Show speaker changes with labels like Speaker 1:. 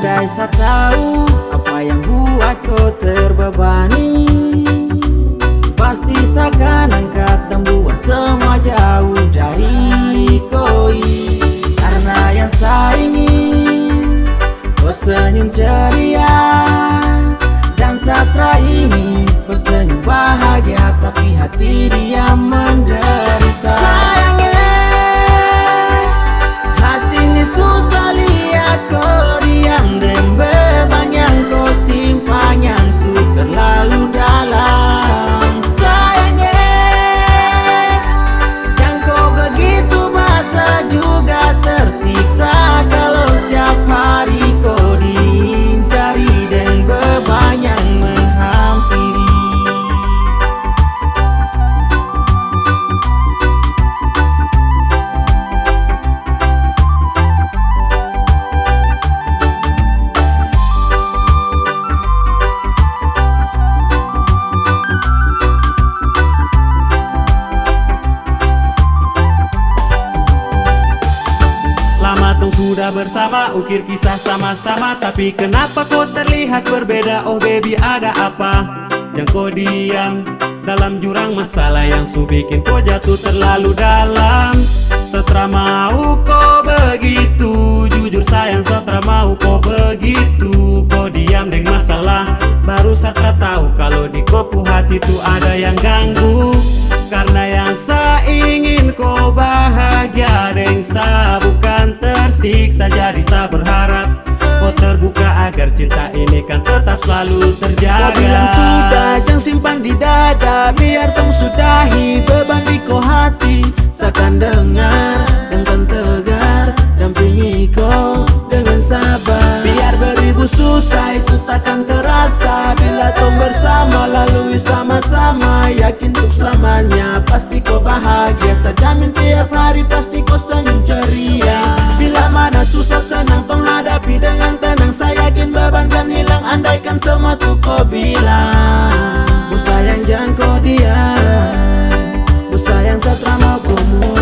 Speaker 1: Andai saya tahu apa yang buat kau terbebani. Pasti saya akan angkat dan buat semua jauh dari koi. Karena yang saya ingin Kau senyum ceria. Dan satra ingin Kau senyum bahagia Tapi hati dia menderita
Speaker 2: Tung sudah bersama Ukir kisah sama-sama. Tapi kenapa kau terlihat berbeda? Oh baby ada apa? Yang kau diam Dalam jurang masalah Yang su bikin kau jatuh terlalu dalam. Setelah mau kau begitu Jujur sayang setelah mau kau begitu. Kau diam deng masalah Baru setelah tahu Kalau di kopu hati tu ada yang ganggu. Karena yang saya ingin kau bahagia selalu terjaga.
Speaker 3: Kau bilang sudah, jangan simpan di dada Biar tong sudahi beban di kau hati. Seakan dengar dengan tegar Dampingi kau dengan sabar. Biar beribu susah itu takkan terasa. Bila tong bersama lalui sama-sama. Yakin untuk selamanya pasti kau bahagia. Jamin tiap hari pasti kau senyum ceria. Bila mana susah senang tong hadapi dengan tenang makin beban kan hilang Andaikan semua tuh kau bilang. Ku sayang jangan kau diam Ku sayang setelah mau kumur